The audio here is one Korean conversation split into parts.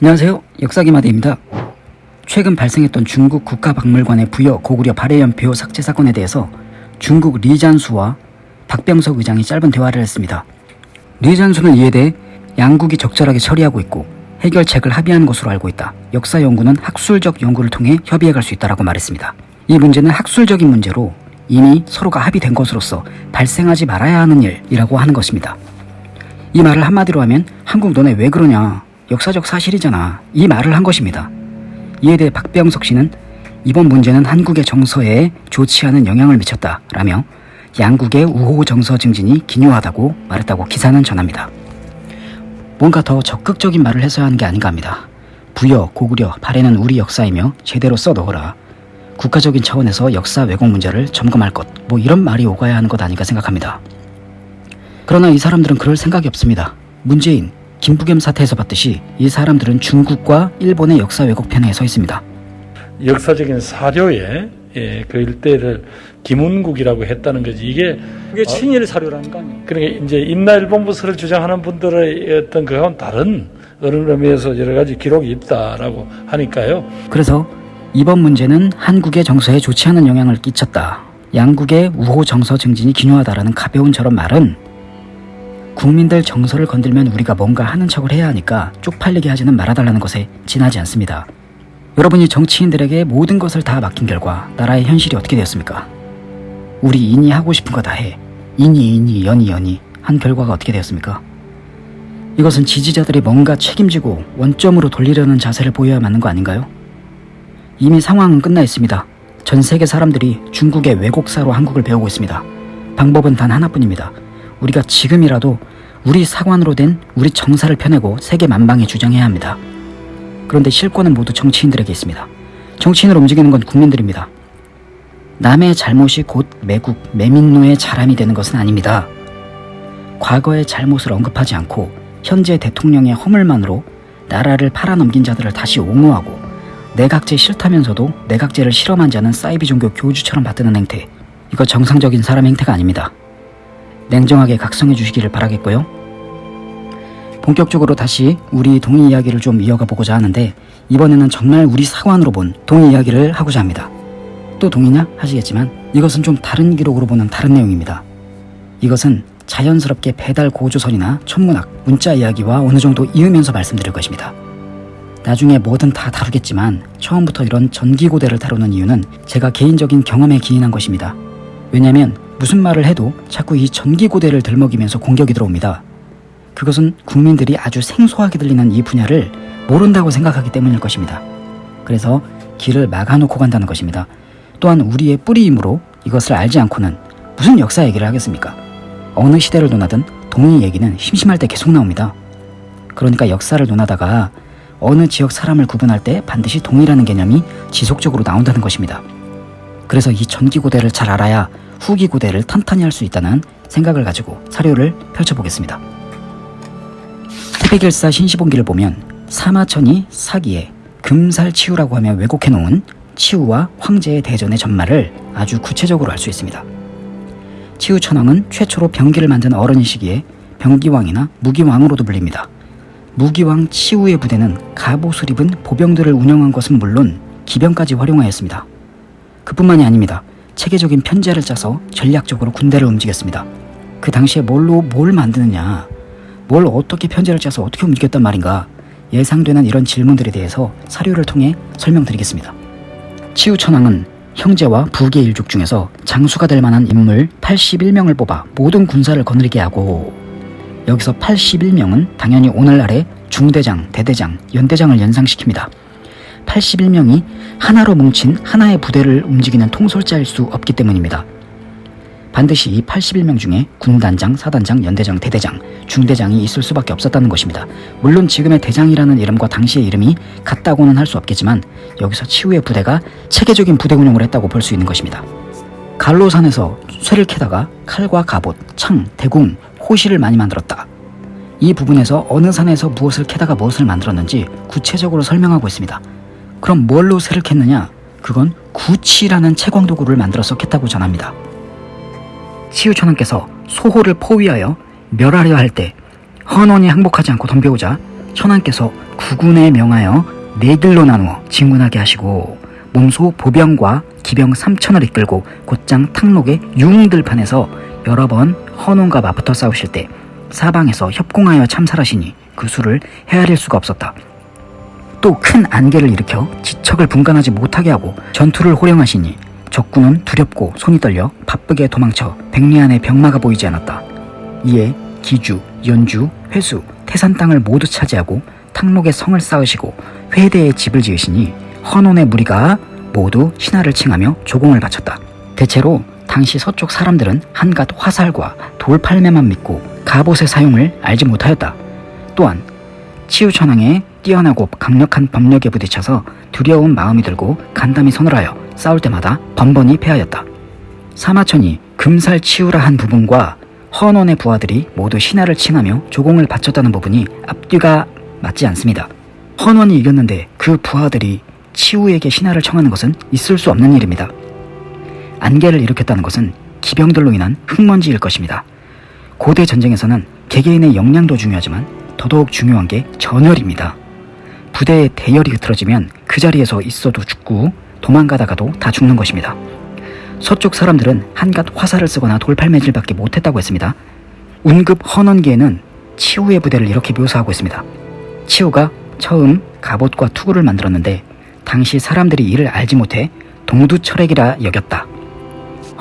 안녕하세요. 역사기마대입니다. 최근 발생했던 중국 국가박물관의 부여 고구려 발해연표 삭제 사건에 대해서 중국 리잔수와 박병석 의장이 짧은 대화를 했습니다. 리잔수는 이에 대해 양국이 적절하게 처리하고 있고 해결책을 합의한 것으로 알고 있다. 역사 연구는 학술적 연구를 통해 협의해 갈 수 있다라고 말했습니다. 이 문제는 학술적인 문제로 이미 서로가 합의된 것으로서 발생하지 말아야 하는 일이라고 하는 것입니다. 이 말을 한마디로 하면 한국 너네 왜 그러냐 역사적 사실이잖아 이 말을 한 것입니다. 이에 대해 박병석 씨는 이번 문제는 한국의 정서에 좋지 않은 영향을 미쳤다 라며 양국의 우호 정서 증진이 기묘하다고 말했다고 기사는 전합니다. 뭔가 더 적극적인 말을 했어야 하는 게 아닌가 합니다. 부여, 고구려, 발해는 우리 역사이며 제대로 써넣어라. 국가적인 차원에서 역사 왜곡 문제를 점검할 것, 뭐 이런 말이 오가야 하는 것 아닌가 생각합니다. 그러나 이 사람들은 그럴 생각이 없습니다. 문재인, 김부겸 사태에서 봤듯이 이 사람들은 중국과 일본의 역사 왜곡편에 서 있습니다. 역사적인 사료에 예, 그 일대를 김운국이라고 했다는 거지 이게 그게 친일 사료라는 거 아니에요? 그러니까 이제 임나일본부서를 주장하는 분들의 어떤 그건 다른 어느 의미에서 여러 가지 기록이 있다라고 하니까요. 그래서 이번 문제는 한국의 정서에 좋지 않은 영향을 끼쳤다. 양국의 우호 정서 증진이 기묘하다라는 가벼운 저런 말은 국민들 정서를 건들면 우리가 뭔가 하는 척을 해야 하니까 쪽팔리게 하지는 말아달라는 것에 지나지 않습니다. 여러분이 정치인들에게 모든 것을 다 맡긴 결과 나라의 현실이 어떻게 되었습니까? 우리 인이 하고 싶은 거 다 해. 인이 인이 연이 연이 한 결과가 어떻게 되었습니까? 이것은 지지자들이 뭔가 책임지고 원점으로 돌리려는 자세를 보여야 맞는 거 아닌가요? 이미 상황은 끝나 있습니다. 전 세계 사람들이 중국의 왜곡사로 한국을 배우고 있습니다. 방법은 단 하나뿐입니다. 우리가 지금이라도 우리 사관으로 된 우리 정사를 펴내고 세계 만방에 주장해야 합니다. 그런데 실권은 모두 정치인들에게 있습니다. 정치인을 움직이는 건 국민들입니다. 남의 잘못이 곧 매국, 매민노의 자람이 되는 것은 아닙니다. 과거의 잘못을 언급하지 않고 현재 대통령의 허물만으로 나라를 팔아넘긴 자들을 다시 옹호하고 내각제 싫다면서도 내각제를 실험한 자는 사이비 종교 교주처럼 받드는 행태 이거 정상적인 사람 행태가 아닙니다. 냉정하게 각성해 주시기를 바라겠고요. 본격적으로 다시 우리 동의 이야기를 좀 이어가 보고자 하는데 이번에는 정말 우리 사관으로 본 동의 이야기를 하고자 합니다. 또 동의냐 하시겠지만 이것은 좀 다른 기록으로 보는 다른 내용입니다. 이것은 자연스럽게 배달 고조선이나 천문학, 문자 이야기와 어느 정도 이으면서 말씀드릴 것입니다. 나중에 뭐든 다 다루겠지만 처음부터 이런 전기고대를 다루는 이유는 제가 개인적인 경험에 기인한 것입니다. 왜냐하면 무슨 말을 해도 자꾸 이 전기고대를 들먹이면서 공격이 들어옵니다. 그것은 국민들이 아주 생소하게 들리는 이 분야를 모른다고 생각하기 때문일 것입니다. 그래서 길을 막아놓고 간다는 것입니다. 또한 우리의 뿌리이므로 이것을 알지 않고는 무슨 역사 얘기를 하겠습니까? 어느 시대를 논하든 동의 얘기는 심심할 때 계속 나옵니다. 그러니까 역사를 논하다가 어느 지역 사람을 구분할 때 반드시 동의라는 개념이 지속적으로 나온다는 것입니다. 그래서 이 전기고대를 잘 알아야 후기 고대를 탄탄히 할 수 있다는 생각을 가지고 사료를 펼쳐보겠습니다. 태백일사 신시본기를 보면 사마천이 사기에 금살치우라고 하며 왜곡해 놓은 치우와 황제의 대전의 전말을 아주 구체적으로 알 수 있습니다. 치우천왕은 최초로 병기를 만든 어른이시기에 병기왕이나 무기왕으로도 불립니다. 무기왕 치우의 부대는 갑옷을 입은 보병들을 운영한 것은 물론 기병까지 활용하였습니다. 그뿐만이 아닙니다. 체계적인 편제를 짜서 전략적으로 군대를 움직였습니다. 그 당시에 뭘로 뭘 만드느냐, 뭘 어떻게 편제를 짜서 어떻게 움직였단 말인가 예상되는 이런 질문들에 대해서 사료를 통해 설명드리겠습니다. 치우천왕은 형제와 부계 일족 중에서 장수가 될 만한 인물 81명을 뽑아 모든 군사를 거느리게 하고 여기서 81명은 당연히 오늘날의 중대장, 대대장, 연대장을 연상시킵니다. 81명이 하나로 뭉친 하나의 부대를 움직이는 통솔자일 수 없기 때문입니다. 반드시 이 81명 중에 군단장, 사단장, 연대장, 대대장, 중대장이 있을 수밖에 없었다는 것입니다. 물론 지금의 대장이라는 이름과 당시의 이름이 같다고는 할 수 없겠지만 여기서 치우의 부대가 체계적인 부대 운영을 했다고 볼 수 있는 것입니다. 갈로산에서 쇠를 캐다가 칼과 갑옷, 창, 대궁, 호시를 많이 만들었다. 이 부분에서 어느 산에서 무엇을 캐다가 무엇을 만들었는지 구체적으로 설명하고 있습니다. 그럼 뭘로 쇠를 캤느냐? 그건 구치라는 채광도구를 만들어서 캤다고 전합니다. 치우천왕께서 소호를 포위하여 멸하려 할 때 헌원이 항복하지 않고 덤벼오자 천왕께서 구군에 명하여 네 길로 나누어 진군하게 하시고 몸소 보병과 기병 3천을 이끌고 곧장 탕록의 유흥들판에서 여러 번 헌원과 맞붙어 싸우실 때 사방에서 협공하여 참살하시니 그 수를 헤아릴 수가 없었다. 또 큰 안개를 일으켜 지척을 분간하지 못하게 하고 전투를 호령하시니 적군은 두렵고 손이 떨려 바쁘게 도망쳐 백리 안에 병마가 보이지 않았다. 이에 기주, 연주, 회수, 태산 땅을 모두 차지하고 탕록의 성을 쌓으시고 회대에 집을 지으시니 헌원의 무리가 모두 신하를 칭하며 조공을 바쳤다. 대체로 당시 서쪽 사람들은 한갓 화살과 돌팔매만 믿고 갑옷의 사용을 알지 못하였다. 또한 치유천왕의 뛰어나고 강력한 법력에 부딪혀서 두려운 마음이 들고 간담이 서늘하여 싸울 때마다 번번이 패하였다. 사마천이 금살 치유라 한 부분과 헌원의 부하들이 모두 신하를 칭하며 조공을 바쳤다는 부분이 앞뒤가 맞지 않습니다. 헌원이 이겼는데 그 부하들이 치우에게 신하를 청하는 것은 있을 수 없는 일입니다. 안개를 일으켰다는 것은 기병들로 인한 흙먼지일 것입니다. 고대 전쟁에서는 개개인의 역량도 중요하지만 더더욱 중요한 게 전열입니다. 부대에 대열이 흐트러지면 그 자리에서 있어도 죽고 도망가다가도 다 죽는 것입니다. 서쪽 사람들은 한갓 화살을 쓰거나 돌팔매질밖에 못했다고 했습니다. 운급 헌원기에는 치우의 부대를 이렇게 묘사하고 있습니다. 치우가 처음 갑옷과 투구를 만들었는데 당시 사람들이 이를 알지 못해 동두철액이라 여겼다.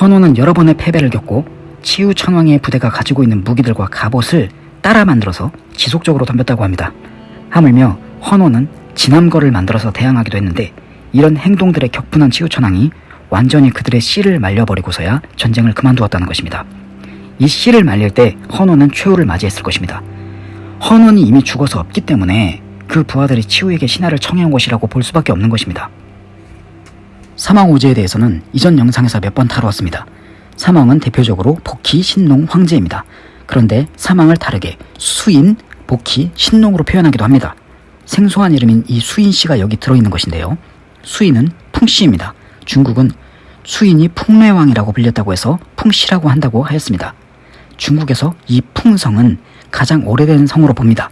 헌원은 여러 번의 패배를 겪고 치우 천왕의 부대가 가지고 있는 무기들과 갑옷을 따라 만들어서 지속적으로 덤볐다고 합니다. 하물며 헌원은 진함거를 만들어서 대항하기도 했는데 이런 행동들의 격분한 치우 천왕이 완전히 그들의 씨를 말려버리고서야 전쟁을 그만두었다는 것입니다. 이 씨를 말릴 때 헌원은 최후를 맞이했을 것입니다. 헌원이 이미 죽어서 없기 때문에 그 부하들이 치우에게 신하를 청해온 것이라고 볼 수밖에 없는 것입니다. 사망오제에 대해서는 이전 영상에서 몇 번 다루었습니다. 사망은 대표적으로 복희, 신농, 황제입니다. 그런데 사망을 다르게 수인, 복희, 신농으로 표현하기도 합니다. 생소한 이름인 이 수인씨가 여기 들어있는 것인데요. 수인은 풍씨입니다. 중국은 수인이 풍뇌왕이라고 불렸다고 해서 풍씨라고 한다고 하였습니다. 중국에서 이 풍성은 가장 오래된 성으로 봅니다.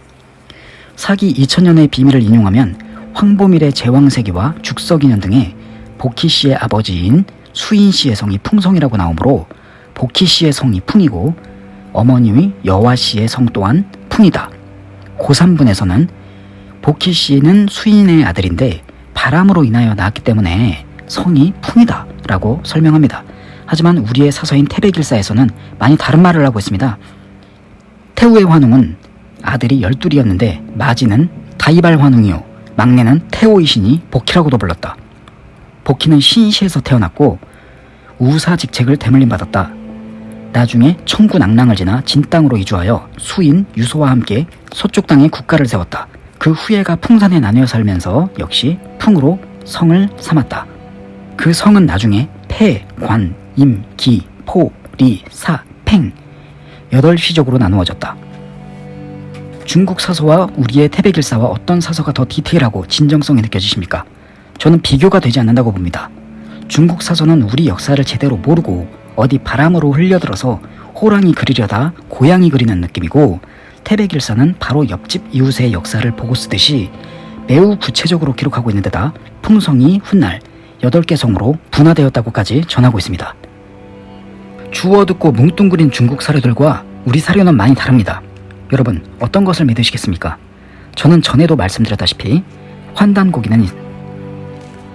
사기 2000년의 비밀을 인용하면 황보밀의 제왕세기와 죽석인년 등의 복희 씨의 아버지인 수인 씨의 성이 풍성이라고 나오므로 복희 씨의 성이 풍이고 어머니의 여화 씨의 성 또한 풍이다. 고3분에서는 복희 씨는 수인의 아들인데 바람으로 인하여 낳았기 때문에 성이 풍이다 라고 설명합니다. 하지만 우리의 사서인 태백일사에서는 많이 다른 말을 하고 있습니다. 태우의 환웅은 아들이 열둘이었는데 마지는 다이발 환웅이요 막내는 태호이시니 복희라고도 불렀다. 복희는 신시에서 태어났고 우사 직책을 대물림 받았다. 나중에 청구 낙랑을 지나 진땅으로 이주하여 수인 유소와 함께 서쪽 땅에 국가를 세웠다. 그 후예가 풍산에 나뉘어 살면서 역시 풍으로 성을 삼았다. 그 성은 나중에 폐, 관, 임, 기, 포, 리, 사, 팽 여덟 씨족으로 나누어졌다. 중국 사서와 우리의 태백일사와 어떤 사서가 더 디테일하고 진정성이 느껴지십니까? 저는 비교가 되지 않는다고 봅니다. 중국 사서는 우리 역사를 제대로 모르고 어디 바람으로 흘려들어서 호랑이 그리려다 고양이 그리는 느낌이고 태백일사는 바로 옆집 이웃의 역사를 보고 쓰듯이 매우 구체적으로 기록하고 있는 데다 풍성이 훗날 8개 성으로 분화되었다고까지 전하고 있습니다. 주워 듣고 뭉뚱그린 중국 사료들과 우리 사료는 많이 다릅니다. 여러분 어떤 것을 믿으시겠습니까? 저는 전에도 말씀드렸다시피 환단고기는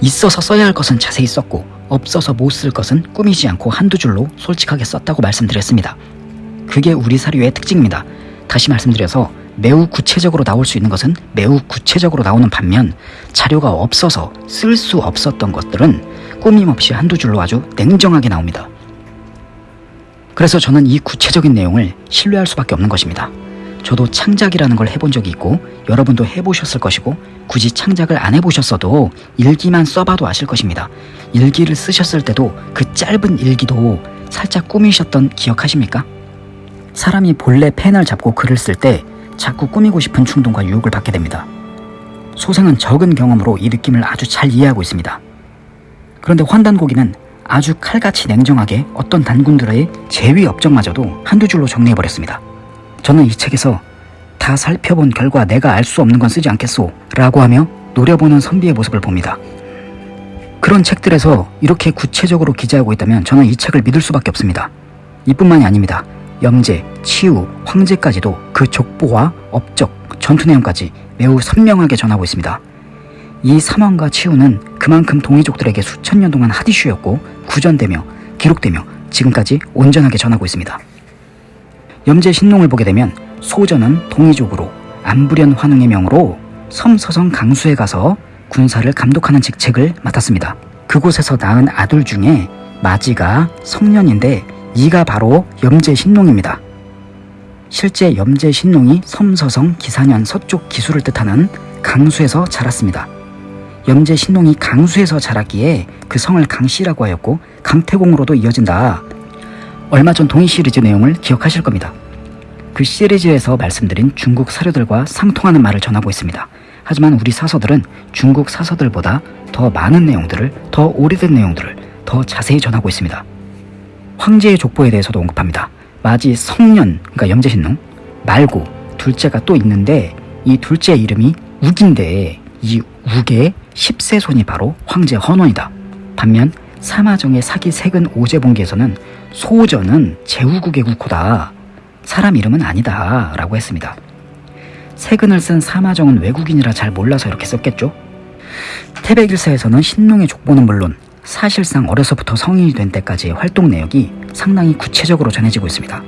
있어서 써야 할 것은 자세히 썼고 없어서 못 쓸 것은 꾸미지 않고 한두 줄로 솔직하게 썼다고 말씀드렸습니다. 그게 우리 사료의 특징입니다. 다시 말씀드려서 매우 구체적으로 나올 수 있는 것은 매우 구체적으로 나오는 반면 자료가 없어서 쓸 수 없었던 것들은 꾸밈없이 한두 줄로 아주 냉정하게 나옵니다. 그래서 저는 이 구체적인 내용을 신뢰할 수밖에 없는 것입니다. 저도 창작이라는 걸 해본 적이 있고 여러분도 해보셨을 것이고 굳이 창작을 안 해보셨어도 일기만 써봐도 아실 것입니다. 일기를 쓰셨을 때도 그 짧은 일기도 살짝 꾸미셨던 기억하십니까? 사람이 본래 펜을 잡고 글을 쓸 때 자꾸 꾸미고 싶은 충동과 유혹을 받게 됩니다. 소생은 적은 경험으로 이 느낌을 아주 잘 이해하고 있습니다. 그런데 환단고기는 아주 칼같이 냉정하게 어떤 단군들의 제위 업적마저도 한두 줄로 정리해버렸습니다. 저는 이 책에서 다 살펴본 결과 내가 알 수 없는 건 쓰지 않겠소 라고 하며 노려보는 선비의 모습을 봅니다. 그런 책들에서 이렇게 구체적으로 기재하고 있다면 저는 이 책을 믿을 수밖에 없습니다. 이뿐만이 아닙니다. 염제, 치유, 황제까지도 그 족보와 업적, 전투 내용까지 매우 선명하게 전하고 있습니다. 이 사망과 치유는 그만큼 동이족들에게 수천 년 동안 핫이슈였고 구전되며 기록되며 지금까지 온전하게 전하고 있습니다. 염제 신농을 보게 되면 소전은 동이족으로 안부련 환웅의 명으로 섬서성 강수에 가서 군사를 감독하는 직책을 맡았습니다. 그곳에서 낳은 아들 중에 마지가 성년인데 이가 바로 염제 신농입니다. 실제 염제 신농이 섬서성 기사년 서쪽 기수를 뜻하는 강수에서 자랐습니다. 염제 신농이 강수에서 자랐기에 그 성을 강씨라고 하였고 강태공으로도 이어진다. 얼마 전 동의 시리즈 내용을 기억하실 겁니다. 그 시리즈에서 말씀드린 중국 사료들과 상통하는 말을 전하고 있습니다. 하지만 우리 사서들은 중국 사서들보다 더 많은 내용들을, 더 오래된 내용들을 더 자세히 전하고 있습니다. 황제의 족보에 대해서도 언급합니다. 마지 성년, 그러니까 염제신농 말고 둘째가 또 있는데 이 둘째 이름이 욱인데 이 욱의 10세 손이 바로 황제 헌원이다. 반면 사마정의 사기 색은 오제봉기에서는 소전은 제후국의 국호다. 사람 이름은 아니다. 라고 했습니다. 세근을 쓴 사마정은 외국인이라 잘 몰라서 이렇게 썼겠죠? 태백일사에서는 신농의 족보는 물론 사실상 어려서부터 성인이 된 때까지의 활동 내역이 상당히 구체적으로 전해지고 있습니다.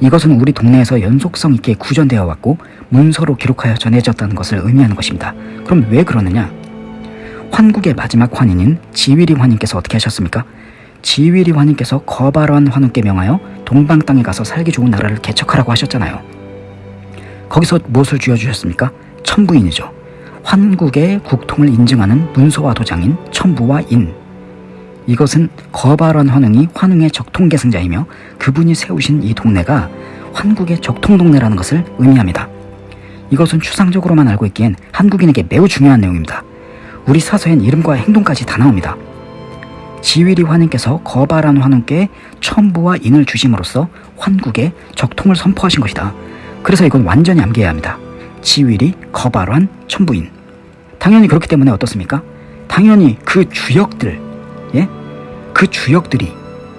이것은 우리 동네에서 연속성 있게 구전되어 왔고 문서로 기록하여 전해졌다는 것을 의미하는 것입니다. 그럼 왜 그러느냐? 환국의 마지막 환인인 지위리 환인께서 어떻게 하셨습니까? 지위리 환인께서 거발한 환웅께 명하여 동방 땅에 가서 살기 좋은 나라를 개척하라고 하셨잖아요. 거기서 무엇을 쥐어주셨습니까? 천부인이죠. 환국의 국통을 인증하는 문서와 도장인 천부와 인. 이것은 거발한 환웅이 환웅의 적통 계승자이며 그분이 세우신 이 동네가 환국의 적통 동네라는 것을 의미합니다. 이것은 추상적으로만 알고 있기엔 한국인에게 매우 중요한 내용입니다. 우리 사서엔 이름과 행동까지 다 나옵니다. 지위리 환인께서 거발한 환웅께 천부와 인을 주심으로써 환국의 적통을 선포하신 것이다. 그래서 이건 완전히 암기해야 합니다. 지위리, 거발환, 천부인. 당연히 그렇기 때문에 어떻습니까? 당연히 그 주역들, 예? 그 주역들이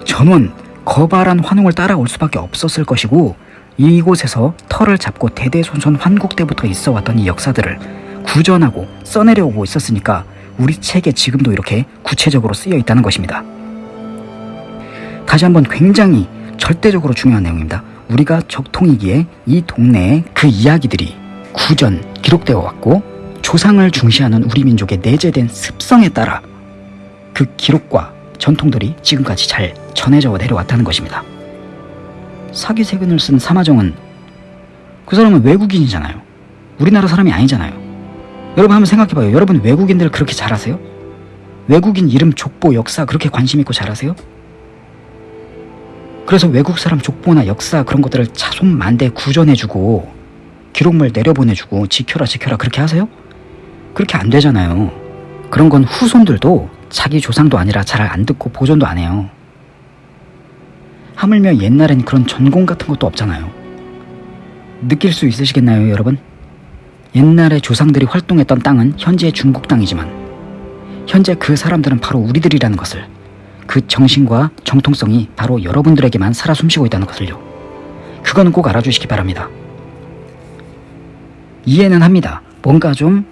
전원 거발한 환웅을 따라올 수밖에 없었을 것이고 이곳에서 털을 잡고 대대손손 환국 때부터 있어 왔던 이 역사들을 구전하고 써내려오고 있었으니까 우리 책에 지금도 이렇게 구체적으로 쓰여 있다는 것입니다. 다시 한번 굉장히 절대적으로 중요한 내용입니다. 우리가 적통이기에 이 동네에 그 이야기들이 구전 기록되어 왔고 조상을 중시하는 우리 민족의 내재된 습성에 따라 그 기록과 전통들이 지금까지 잘 전해져 내려왔다는 것입니다. 사기세근을 쓴 사마정은 그 사람은 외국인이잖아요. 우리나라 사람이 아니잖아요. 여러분 한번 생각해봐요. 여러분 외국인들 그렇게 잘 아세요? 외국인 이름, 족보, 역사 그렇게 관심 있고 잘 아세요? 그래서 외국 사람 족보나 역사 그런 것들을 자손만대 구전해주고 기록물 내려보내주고 지켜라 지켜라 그렇게 하세요? 그렇게 안 되잖아요. 그런 건 후손들도 자기 조상도 아니라 잘 안 듣고 보존도 안 해요. 하물며 옛날엔 그런 전공 같은 것도 없잖아요. 느낄 수 있으시겠나요, 여러분? 옛날에 조상들이 활동했던 땅은 현재의 중국 땅이지만 현재 그 사람들은 바로 우리들이라는 것을 그 정신과 정통성이 바로 여러분들에게만 살아 숨쉬고 있다는 것을요. 그거는 꼭 알아주시기 바랍니다. 이해는 합니다. 뭔가 좀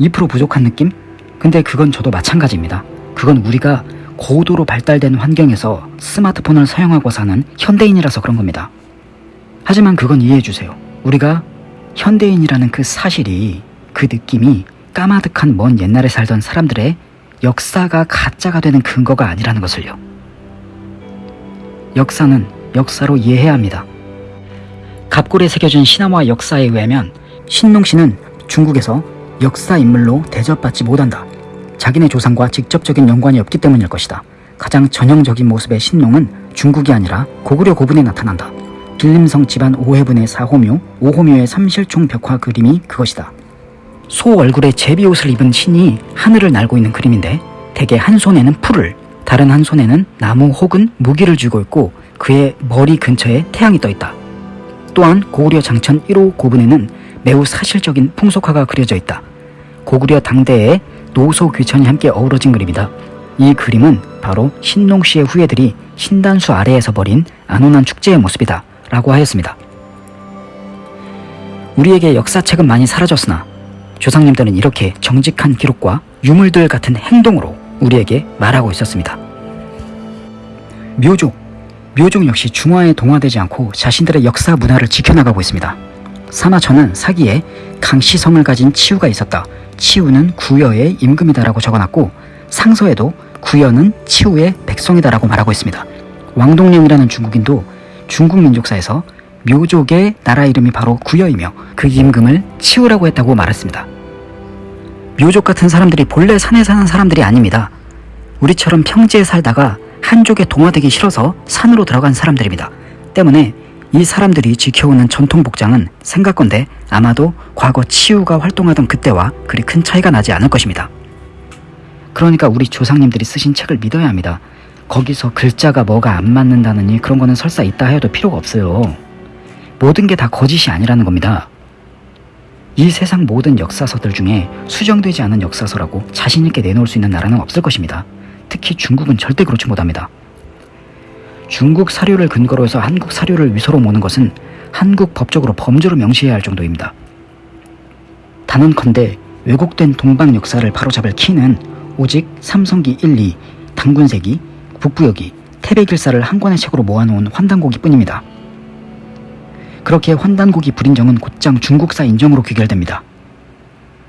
2% 부족한 느낌? 근데 그건 저도 마찬가지입니다. 그건 우리가 고도로 발달된 환경에서 스마트폰을 사용하고 사는 현대인이라서 그런 겁니다. 하지만 그건 이해해 주세요. 우리가 현대인이라는 그 사실이 그 느낌이 까마득한 먼 옛날에 살던 사람들의 역사가 가짜가 되는 근거가 아니라는 것을요. 역사는 역사로 이해해야 합니다. 갑골에 새겨진 신화와 역사에 의하면 신농 씨는 중국에서 역사 인물로 대접받지 못한다. 자기네 조상과 직접적인 연관이 없기 때문일 것이다. 가장 전형적인 모습의 신농은 중국이 아니라 고구려 고분에 나타난다. 길림성 집안 오해분의 사호묘, 오호묘의 삼실총 벽화 그림이 그것이다. 소 얼굴에 제비옷을 입은 신이 하늘을 날고 있는 그림인데 대개 한 손에는 풀을, 다른 한 손에는 나무 혹은 무기를 쥐고 있고 그의 머리 근처에 태양이 떠 있다. 또한 고구려 장천 1호 고분에는 매우 사실적인 풍속화가 그려져 있다. 고구려 당대의 노소 귀천이 함께 어우러진 그림이다. 이 그림은 바로 신농 씨의 후예들이 신단수 아래에서 벌인 안온한 축제의 모습이다. 라고 하였습니다. 우리에게 역사책은 많이 사라졌으나 조상님들은 이렇게 정직한 기록과 유물들 같은 행동으로 우리에게 말하고 있었습니다. 묘족. 묘족 역시 중화에 동화되지 않고 자신들의 역사 문화를 지켜나가고 있습니다. 사마천은 사기에 강시성을 가진 치우가 있었다. 치우는 구여의 임금이다라고 적어놨고 상서에도 구여는 치우의 백성이다라고 말하고 있습니다. 왕동령이라는 중국인도 중국 민족사에서 묘족의 나라 이름이 바로 구여이며 그 임금을 치우라고 했다고 말했습니다. 묘족 같은 사람들이 본래 산에 사는 사람들이 아닙니다. 우리처럼 평지에 살다가 한족에 동화되기 싫어서 산으로 들어간 사람들입니다. 때문에 이 사람들이 지켜오는 전통 복장은 생각건데 아마도 과거 치우가 활동하던 그때와 그리 큰 차이가 나지 않을 것입니다. 그러니까 우리 조상님들이 쓰신 책을 믿어야 합니다. 거기서 글자가 뭐가 안 맞는다느니 그런 거는 설사 있다 해도 필요가 없어요. 모든 게 다 거짓이 아니라는 겁니다. 이 세상 모든 역사서들 중에 수정되지 않은 역사서라고 자신있게 내놓을 수 있는 나라는 없을 것입니다. 특히 중국은 절대 그렇지 못합니다. 중국 사료를 근거로 해서 한국 사료를 위서로 모는 것은 한국 법적으로 범죄로 명시해야 할 정도입니다. 단언컨대 왜곡된 동방 역사를 바로잡을 키는 오직 삼성기 1, 2, 당군세기, 북부여기, 태백일사를 한 권의 책으로 모아놓은 환단고기 뿐입니다. 그렇게 환단고기 불인정은 곧장 중국사 인정으로 귀결됩니다.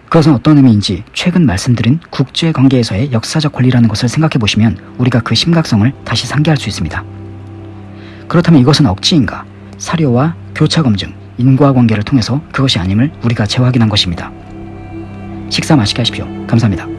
그것은 어떤 의미인지 최근 말씀드린 국제관계에서의 역사적 권리라는 것을 생각해 보시면 우리가 그 심각성을 다시 상기할 수 있습니다. 그렇다면 이것은 억지인가? 사료와 교차 검증, 인과관계를 통해서 그것이 아님을 우리가 재확인한 것입니다. 식사 맛있게 하십시오. 감사합니다.